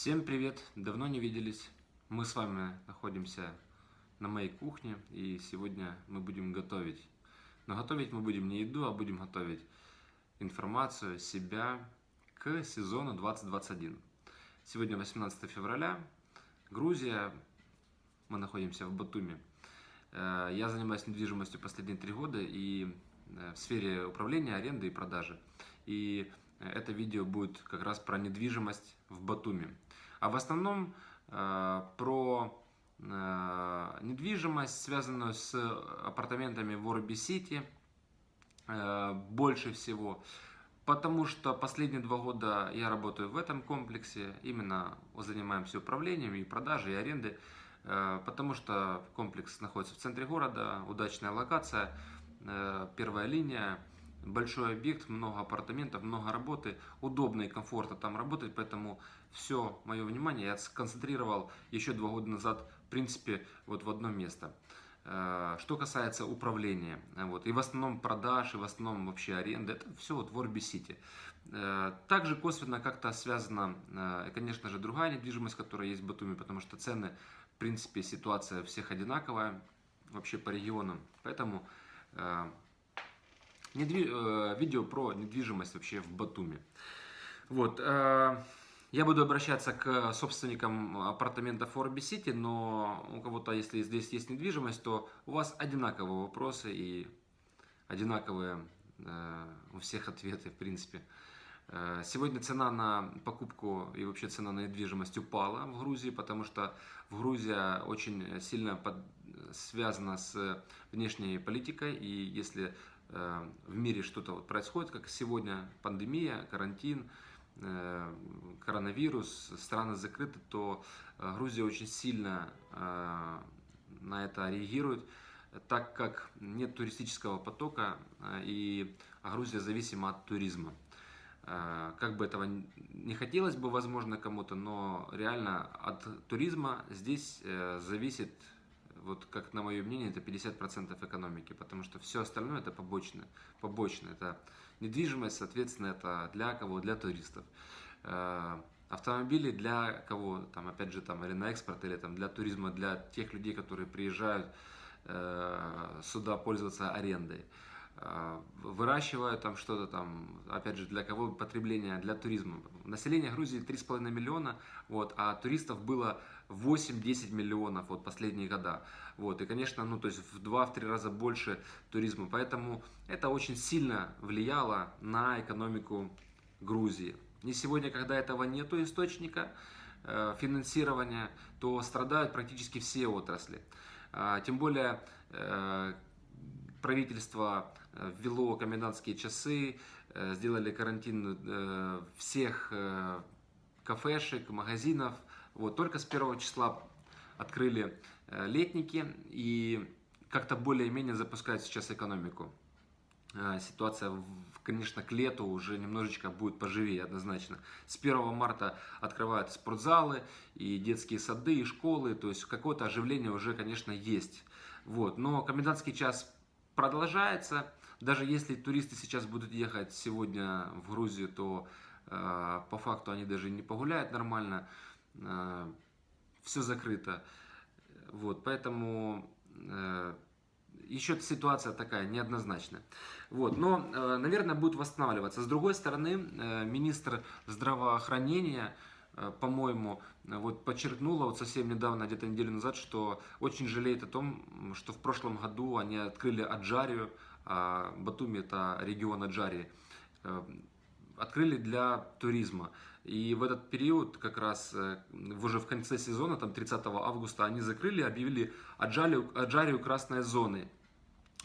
Всем привет! Давно не виделись. Мы с вами находимся на моей кухне и сегодня мы будем готовить. Но готовить мы будем не еду, а будем готовить информацию себя к сезону 2021. Сегодня 18 февраля, Грузия, мы находимся в Батуми. Э, я занимаюсь недвижимостью последние три года и э, в сфере управления, аренды и продажи. И это видео будет как раз про недвижимость в Батуми. А в основном э, про э, недвижимость, связанную с апартаментами в Орби-Сити, э, больше всего. Потому что последние два года я работаю в этом комплексе, именно занимаемся управлением и продажей, и арендой, э, потому что комплекс находится в центре города, удачная локация, первая линия, большой объект, много апартаментов, много работы, удобно и комфортно там работать, поэтому все мое внимание я сконцентрировал еще два года назад, в принципе, вот в одно место. Э, что касается управления, вот, и в основном продаж, и в основном вообще аренды, это все вот в Орби-Сити. Э, также косвенно как-то связана, э, конечно же, другая недвижимость, которая есть в Батуми, потому что цены, в принципе, ситуация всех одинаковая, вообще по регионам. Поэтому недвиж... видео про недвижимость вообще в Батуми. Вот. Я буду обращаться к собственникам апартаментов Орби Сити, но у кого-то, если здесь есть недвижимость, то у вас одинаковые вопросы и одинаковые э, у всех ответы, в принципе. Э, сегодня цена на покупку и вообще цена на недвижимость упала в Грузии, потому что в Грузия очень сильно под, связана с внешней политикой, и если э, в мире что-то вот происходит, как сегодня пандемия, карантин, Э, коронавирус, страны закрыты, то э, Грузия очень сильно э, на это реагирует, так как нет туристического потока и Грузия зависима от туризма. Как бы этого не хотелось бы, возможно, кому-то, но реально от туризма здесь зависит, вот как на мое мнение, это 50% экономики, потому что все остальное это побочное. побочное это Недвижимость, соответственно, это для кого? Для туристов. Э, автомобили для кого? Там, опять же, там, или на экспорт, или там, для туризма, для тех людей, которые приезжают э, сюда пользоваться арендой. Э, выращивают там что-то там, опять же, для кого потребление? Для туризма. Население Грузии 3,5 миллиона, вот, а туристов было 8-10 миллионов вот последние года. Вот, и, конечно, ну, то есть в 2-3 раза больше туризма. Поэтому это очень сильно влияло на экономику Грузии. Не сегодня, когда этого нету источника э, финансирования, то страдают практически все отрасли. А, тем более э, правительство э, ввело комендантские часы, э, сделали карантин э, всех кафешек, магазинов, вот, только с первого числа открыли летники и как-то более-менее запускают сейчас экономику. Ситуация, конечно, к лету уже немножечко будет поживее однозначно. С 1 марта открывают спортзалы, и детские сады, и школы, то есть какое-то оживление уже, конечно, есть. Вот. Но комендантский час продолжается. Даже если туристы сейчас будут ехать сегодня в Грузию, то э, по факту они даже не погуляют нормально. Э, все закрыто. Вот, поэтому э, еще ситуация такая неоднозначная. Вот, но, э, наверное, будет восстанавливаться. С другой стороны, министр здравоохранения, по-моему, вот подчеркнула вот совсем недавно, где-то неделю назад, что очень жалеет о том, что в прошлом году они открыли Аджарию, а Батуми это регион Аджарии, открыли для туризма. И в этот период, как раз э, уже в конце сезона, там 30 августа, они закрыли, объявили Аджарию, Аджарию красной зоны.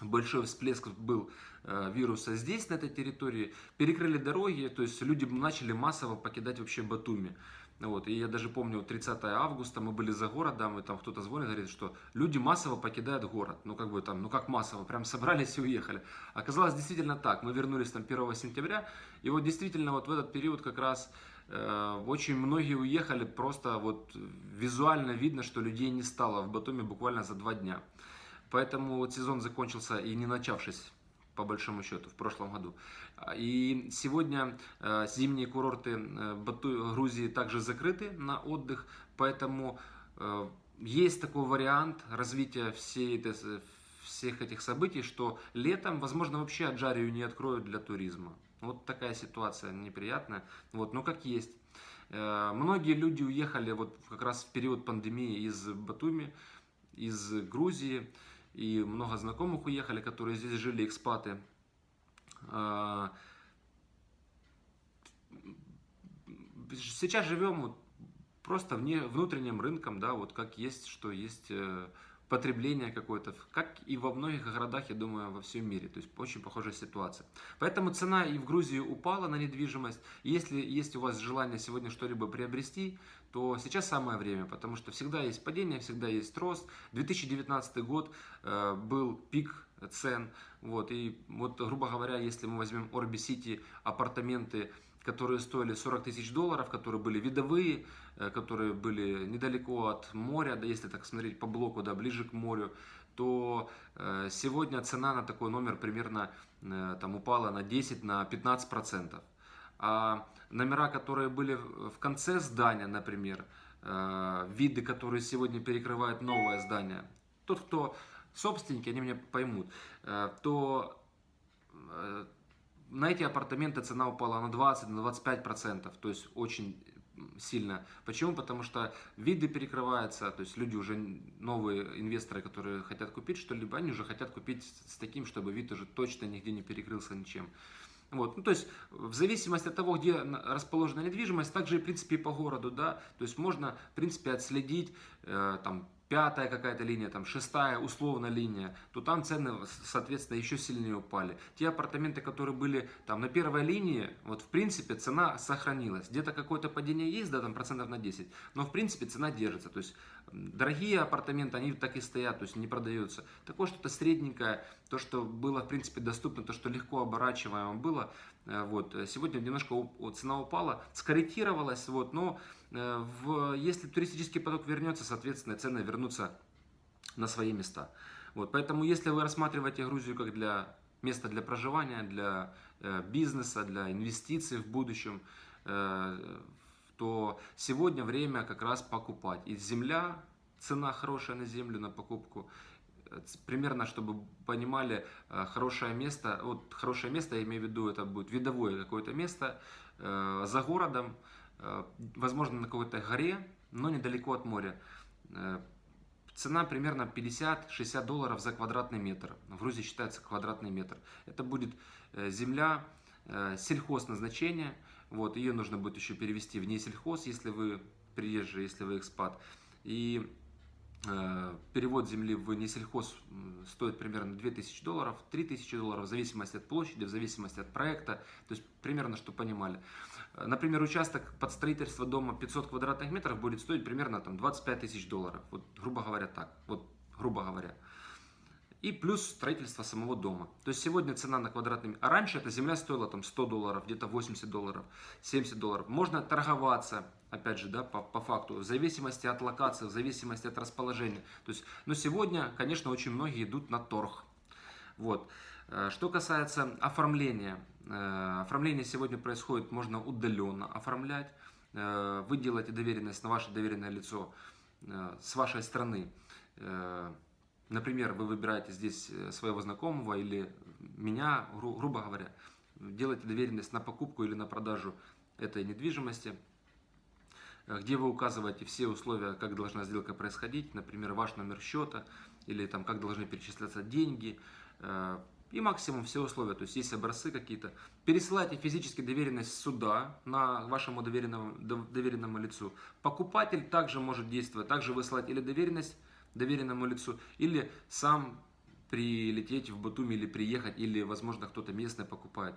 Большой всплеск был э, вируса здесь, на этой территории. Перекрыли дороги, то есть люди начали массово покидать вообще Батуми. Вот, и я даже помню, 30 августа мы были за городом, и там кто-то звонит, говорит, что люди массово покидают город. Ну, как бы там, ну как массово, прям собрались и уехали. Оказалось действительно так. Мы вернулись там 1 сентября, и вот действительно вот в этот период как раз э, очень многие уехали, просто вот визуально видно, что людей не стало в Батуми буквально за два дня. Поэтому вот сезон закончился и не начавшись по большому счету, в прошлом году. И сегодня э, зимние курорты э, Бату, Грузии также закрыты на отдых, поэтому э, есть такой вариант развития всей этой, всех этих событий, что летом, возможно, вообще Аджарию не откроют для туризма. Вот такая ситуация неприятная, вот, но как есть. Многие люди уехали вот как раз в период пандемии из Батуми, из Грузии, и много знакомых уехали, которые здесь жили, экспаты. А, сейчас живем вот просто вне, внутренним рынком, да, вот как есть, что есть э, потребление какое-то, как и во многих городах, я думаю, во всем мире. То есть очень похожая ситуация. Поэтому цена и в Грузии упала на недвижимость. Если есть у вас желание сегодня что-либо приобрести, то сейчас самое время, потому что всегда есть падение, всегда есть рост. 2019 год э, был пик цен. Вот, и вот, грубо говоря, если мы возьмем Орби Сити апартаменты, которые стоили 40 тысяч долларов, которые были видовые, э, которые были недалеко от моря, да, если так смотреть по блоку, да, ближе к морю, то э, сегодня цена на такой номер примерно э, там упала на 10, на 15 процентов. А номера, которые были в конце здания, например, виды, которые сегодня перекрывают новое здание, тот, кто собственники, они меня поймут, то на эти апартаменты цена упала на 20, на 25 процентов, то есть очень сильно. Почему? Потому что виды перекрываются, то есть люди уже, новые инвесторы, которые хотят купить что-либо, они уже хотят купить с таким, чтобы вид уже точно нигде не перекрылся ничем. Вот. Ну, то есть, в зависимости от того, где расположена недвижимость, также, в принципе, и по городу, да, то есть, можно, в принципе, отследить, э, там, пятая какая-то линия, там шестая условно линия, то там цены, соответственно, еще сильнее упали. Те апартаменты, которые были там на первой линии, вот в принципе цена сохранилась. Где-то какое-то падение есть, да, там процентов на 10, но в принципе цена держится. То есть дорогие апартаменты, они так и стоят, то есть не продаются. Такое что-то средненькое, то, что было в принципе доступно, то, что легко оборачиваемо было, э, вот, сегодня немножко цена упала, скорректировалась, вот, но Э, в, если туристический поток вернется, соответственно, цены вернутся на свои места. Вот, поэтому, если вы рассматриваете Грузию как для места для проживания, для э, бизнеса, для инвестиций в будущем, э, то сегодня время как раз покупать. И земля, цена хорошая на землю, на покупку. Э, примерно, чтобы понимали, э, хорошее место, вот хорошее место, я имею в виду, это будет видовое какое-то место э, за городом, Э, возможно, на какой-то горе, но недалеко от моря. Э, цена примерно 50-60 долларов за квадратный метр. В Грузии считается квадратный метр. Это будет э, земля сельхоз назначения. Вот, ее нужно будет еще перевести в несельхоз, если вы приезжий, если вы экспат. И Э, перевод земли в несельхоз стоит примерно 2000 долларов, 3000 долларов, в зависимости от площади, в зависимости от проекта, то есть примерно, что понимали. Э, например, участок под строительство дома 500 квадратных метров будет стоить примерно там, 25 тысяч долларов, вот грубо говоря так, вот грубо говоря и плюс строительство самого дома. То есть сегодня цена на квадратный а раньше эта земля стоила там 100 долларов, где-то 80 долларов, 70 долларов. Можно торговаться, опять же, да, по, по факту, в зависимости от локации, в зависимости от расположения. То есть, но сегодня, конечно, очень многие идут на торг. Вот. Э, что касается оформления, э, оформление сегодня происходит, можно удаленно оформлять. Э, вы делаете доверенность на ваше доверенное лицо с вашей страны Например, вы выбираете здесь своего знакомого или меня, гру грубо говоря, делаете доверенность на покупку или на продажу этой недвижимости, где вы указываете все условия, как должна сделка происходить, например, ваш номер счета или там как должны перечисляться деньги э, и максимум все условия, то есть есть образцы какие-то. Пересылайте физически доверенность сюда, на вашему доверенному, доверенному лицу. Покупатель также может действовать, также высылать или доверенность доверенному лицу, или сам прилететь в Батуми, или приехать, или, возможно, кто-то местный покупает.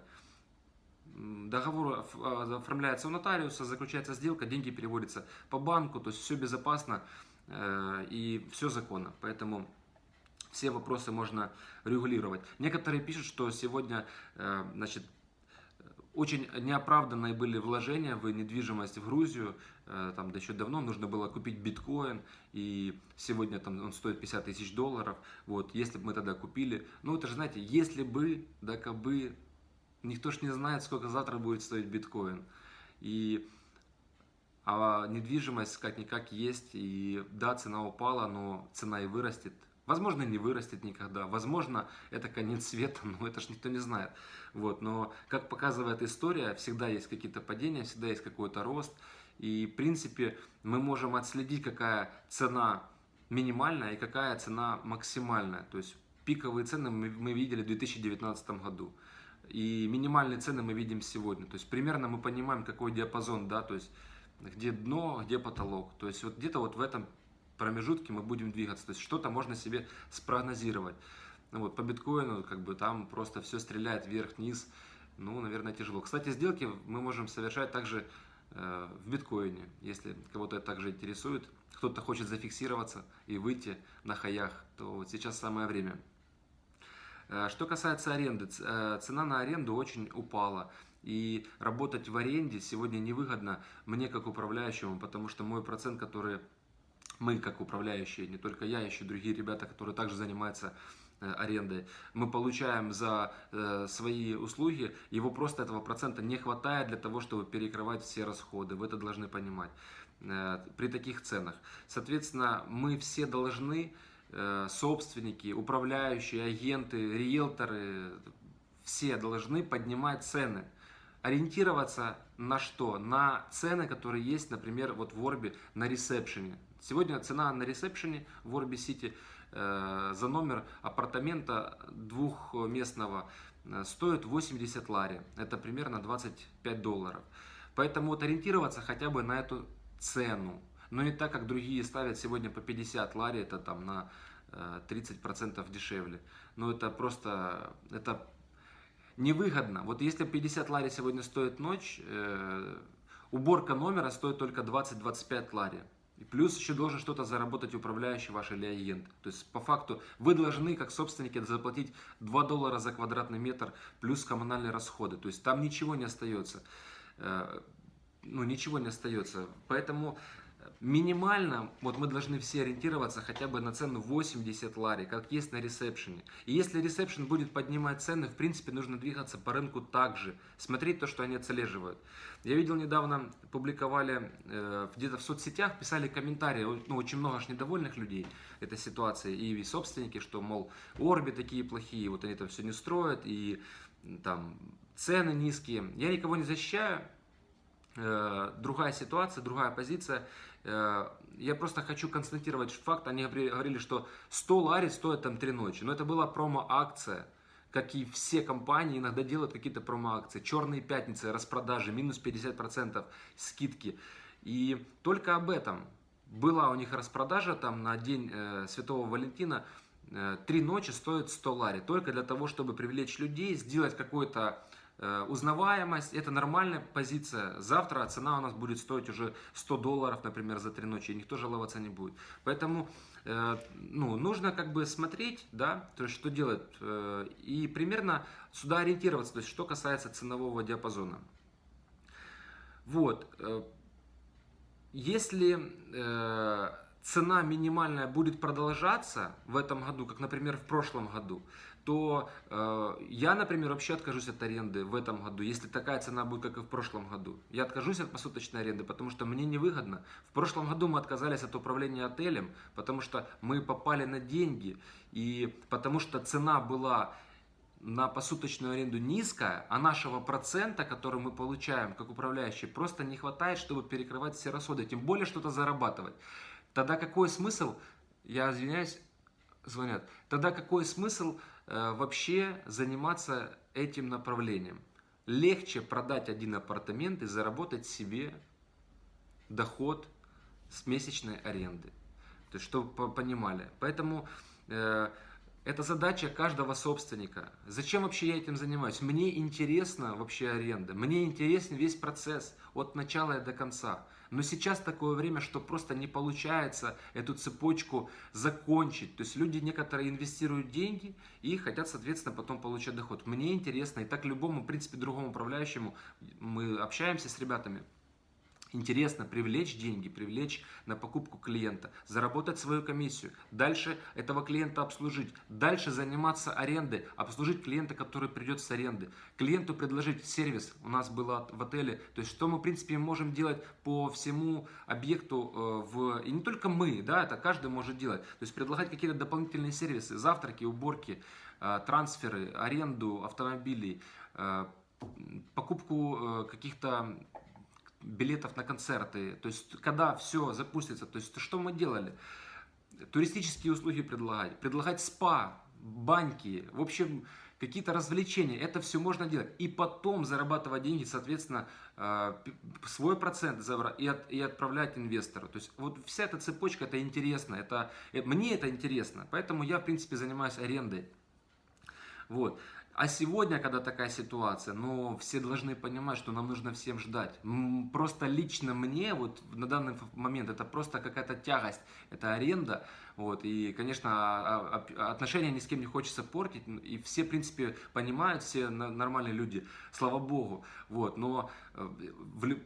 Договор а, оформляется у нотариуса, заключается сделка, деньги переводятся по банку, то есть все безопасно э, и все законно. Поэтому все вопросы можно регулировать. Некоторые пишут, что сегодня, э, значит, очень неоправданные были вложения в недвижимость в Грузию. Э, там да еще давно нужно было купить биткоин, и сегодня там он стоит 50 тысяч долларов. Вот, если бы мы тогда купили, ну это же, знаете, если бы, да как бы, никто ж не знает, сколько завтра будет стоить биткоин. И а недвижимость как-никак есть, и да, цена упала, но цена и вырастет. Возможно, не вырастет никогда. Возможно, это конец света, но это же никто не знает. Вот. Но, как показывает история, всегда есть какие-то падения, всегда есть какой-то рост. И, в принципе, мы можем отследить, какая цена минимальная и какая цена максимальная. То есть, пиковые цены мы видели в 2019 году. И минимальные цены мы видим сегодня. То есть, примерно мы понимаем, какой диапазон, да, то есть, где дно, где потолок. То есть, вот где-то вот в этом промежутке мы будем двигаться. То есть что-то можно себе спрогнозировать. Ну, вот, по биткоину как бы там просто все стреляет вверх-вниз. Ну, наверное, тяжело. Кстати, сделки мы можем совершать также э, в биткоине, если кого-то это также интересует. Кто-то хочет зафиксироваться и выйти на хаях, то вот сейчас самое время. Э, что касается аренды, э, цена на аренду очень упала. И работать в аренде сегодня невыгодно мне как управляющему, потому что мой процент, который мы как управляющие, не только я, еще другие ребята, которые также занимаются э, арендой, мы получаем за свои услуги, его просто этого процента не хватает для того, чтобы перекрывать все расходы. Вы это должны понимать при таких ценах. Соответственно, мы все должны, собственники, управляющие, агенты, риэлторы, все должны поднимать цены ориентироваться на что? На цены, которые есть, например, вот в Орбе на ресепшене. Сегодня цена на ресепшене в Орби Сити э, за номер апартамента двухместного э, стоит 80 лари. Это примерно 25 долларов. Поэтому вот ориентироваться хотя бы на эту цену. Но не так, как другие ставят сегодня по 50 лари, это там на 30% э, дешевле. Но это просто, это невыгодно. Вот если 50 лари сегодня стоит ночь, э, уборка номера стоит только 20-25 лари. И плюс еще должен что-то заработать управляющий ваш или агент. То есть по факту вы должны как собственники заплатить 2 доллара за квадратный метр плюс коммунальные расходы. То есть там ничего не остается. Э, ну ничего не остается. Поэтому минимально, вот мы должны все ориентироваться хотя бы на цену 80 лари, как есть на ресепшене. И если ресепшн будет поднимать цены, в принципе, нужно двигаться по рынку также, смотреть то, что они отслеживают. Я видел недавно, публиковали э, где-то в соцсетях, писали комментарии, ну, очень много аж недовольных людей этой ситуации, и собственники, что, мол, Орби такие плохие, вот они там все не строят, и там цены низкие. Я никого не защищаю, э, другая ситуация, другая позиция. Э, я просто хочу констатировать факт, они говорили, что 100 лари стоит там 3 ночи. Но это была промо-акция, как и все компании иногда делают какие-то промо-акции. Черные пятницы, распродажи, минус 50% скидки. И только об этом была у них распродажа там на день э, Святого Валентина. Э, три ночи стоит 100 лари. Только для того, чтобы привлечь людей, сделать какой-то Э, узнаваемость, это нормальная позиция. Завтра цена у нас будет стоить уже 100 долларов, например, за три ночи, и никто жаловаться не будет. Поэтому э, ну, нужно как бы смотреть, да, то есть что делать, э, и примерно сюда ориентироваться, то есть что касается ценового диапазона. Вот, если цена минимальная будет продолжаться в этом году, как, например, в прошлом году, то э, я, например, вообще откажусь от аренды в этом году, если такая цена будет, как и в прошлом году. Я откажусь от посуточной аренды, потому что мне невыгодно. В прошлом году мы отказались от управления отелем, потому что мы попали на деньги, и потому что цена была на посуточную аренду низкая, а нашего процента, который мы получаем как управляющий, просто не хватает, чтобы перекрывать все расходы, тем более что-то зарабатывать. Тогда какой смысл, я извиняюсь, звонят, тогда какой смысл вообще заниматься этим направлением. Легче продать один апартамент и заработать себе доход с месячной аренды. То есть, чтобы понимали. Поэтому э, это задача каждого собственника. Зачем вообще я этим занимаюсь? Мне интересна вообще аренда. Мне интересен весь процесс от начала и до конца. Но сейчас такое время, что просто не получается эту цепочку закончить. То есть люди некоторые инвестируют деньги и хотят, соответственно, потом получать доход. Мне интересно, и так любому, в принципе, другому управляющему, мы общаемся с ребятами, Интересно привлечь деньги, привлечь на покупку клиента, заработать свою комиссию, дальше этого клиента обслужить, дальше заниматься арендой, обслужить клиента, который придет с аренды, клиенту предложить сервис, у нас было в отеле, то есть что мы в принципе можем делать по всему объекту, э, в... и не только мы, да, это каждый может делать, то есть предлагать какие-то дополнительные сервисы, завтраки, уборки, э, трансферы, аренду автомобилей, э, покупку каких-то билетов на концерты, то есть когда все запустится, то есть что мы делали? Туристические услуги предлагать, предлагать спа, баньки, в общем, какие-то развлечения, это все можно делать. И потом зарабатывать деньги, соответственно, э, свой процент и отправлять инвестору. То есть вот вся эта цепочка, это интересно, это, э, мне это интересно, поэтому я, в принципе, занимаюсь арендой. Вот. А сегодня, когда такая ситуация, ну, все должны понимать, что нам нужно всем ждать. Просто лично мне, вот на данный момент, это просто какая-то тягость, это аренда. Вот, и, конечно, а, а, отношения ни с кем не хочется портить, и все, в принципе, понимают, все нормальные люди, слава богу. Вот, но э,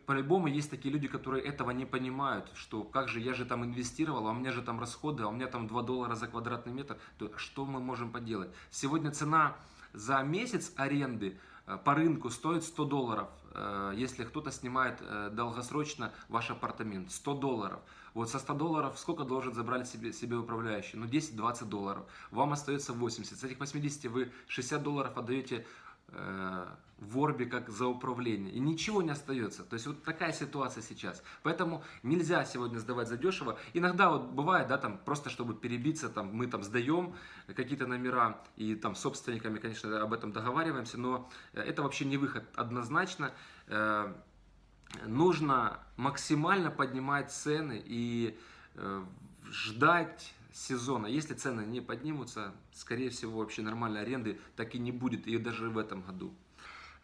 по-любому есть такие люди, которые этого не понимают, что как же, я же там инвестировал, а у меня же там расходы, а у меня там 2 доллара за квадратный метр, то что мы можем поделать? Сегодня цена за месяц аренды э, по рынку стоит 100 долларов, э, если кто-то снимает э, долгосрочно ваш апартамент. 100 долларов. Вот со 100 долларов сколько должен забрать себе, себе управляющий? Ну 10-20 долларов. Вам остается 80. С этих 80 вы 60 долларов отдаете в Орбе как за управление. И ничего не остается. То есть вот такая ситуация сейчас. Поэтому нельзя сегодня сдавать за дешево. Иногда вот бывает, да, там просто чтобы перебиться, там мы там сдаем какие-то номера и там собственниками, конечно, об этом договариваемся, но это вообще не выход однозначно. Э, нужно максимально поднимать цены и э, ждать сезона. Если цены не поднимутся, скорее всего, вообще нормальной аренды так и не будет, и даже в этом году.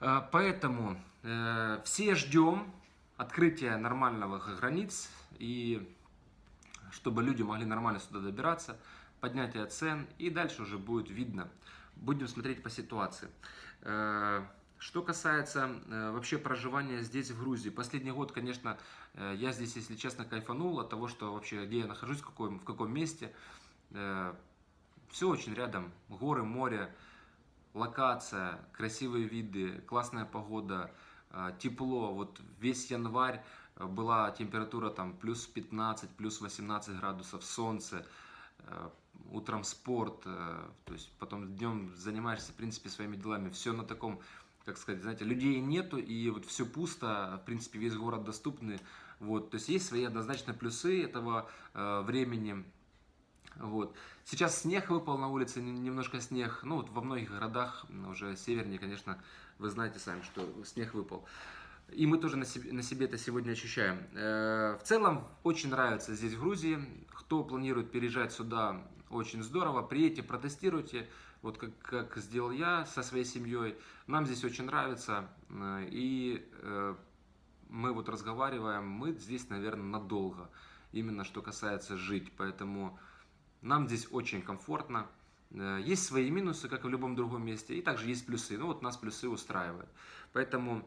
Э, поэтому э, все ждем открытия нормальных границ и чтобы люди могли нормально сюда добираться, поднятие цен и дальше уже будет видно. Будем смотреть по ситуации. Э, что касается вообще проживания здесь, в Грузии. Последний год, конечно, я здесь, если честно, кайфанул от того, что вообще, где я нахожусь, в каком, в каком месте. Все очень рядом. Горы, море локация, красивые виды, классная погода, а, тепло. Вот весь январь а, была температура там плюс 15, плюс 18 градусов, солнце, а, утром спорт, то есть потом днем занимаешься, в принципе, своими делами. Все на таком, как сказать, знаете, людей нету, и вот все пусто, в принципе, весь город доступный. Вот, то есть есть свои однозначно плюсы этого времени, вот. Сейчас снег выпал на улице, немножко снег. Ну, вот во многих городах, уже севернее, конечно, вы знаете сами, что снег выпал. И мы тоже на себе, на себе это сегодня ощущаем. Э, в целом, очень нравится здесь, в Грузии. Кто планирует переезжать сюда, очень здорово. Приедьте, протестируйте. Вот как, как сделал я со своей семьей. Нам здесь очень нравится. Э, и э, мы вот разговариваем, мы здесь, наверное, надолго. Именно что касается жить. Поэтому нам здесь очень комфортно. Э, есть свои минусы, как и в любом другом месте, и также есть плюсы. Ну вот нас плюсы устраивают. Поэтому,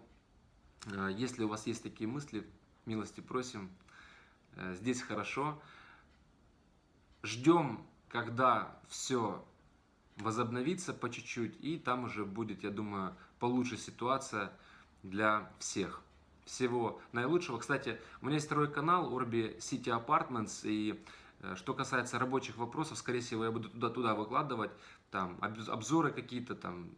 если у вас есть такие мысли, милости просим. Здесь хорошо. Ждем, когда все возобновится по чуть-чуть, и там уже будет, я думаю, получше ситуация для всех. Всего наилучшего. Кстати, у меня есть второй канал Orbi City Apartments, и Э, что касается рабочих вопросов, скорее всего, я буду туда-туда выкладывать, там, обзоры какие-то, там,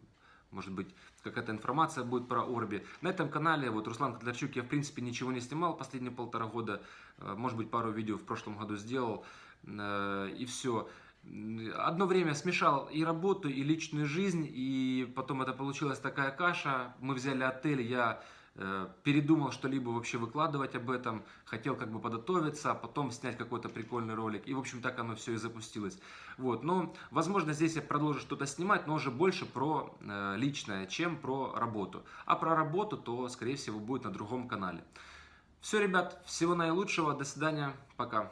может быть, какая-то информация будет про Орби. На этом канале, вот, Руслан Котлярчук, я, в принципе, ничего не снимал последние полтора года, э, может быть, пару видео в прошлом году сделал, э, и все. Одно время смешал и работу, и личную жизнь, и потом это получилась такая каша. Мы взяли отель, я Э, передумал что-либо вообще выкладывать об этом, хотел как бы подготовиться, а потом снять какой-то прикольный ролик. И, в общем, так оно все и запустилось. Вот, но, возможно, здесь я продолжу что-то снимать, но уже больше про э, личное, чем про работу. А про работу, то, скорее всего, будет на другом канале. Все, ребят, всего наилучшего, до свидания, пока.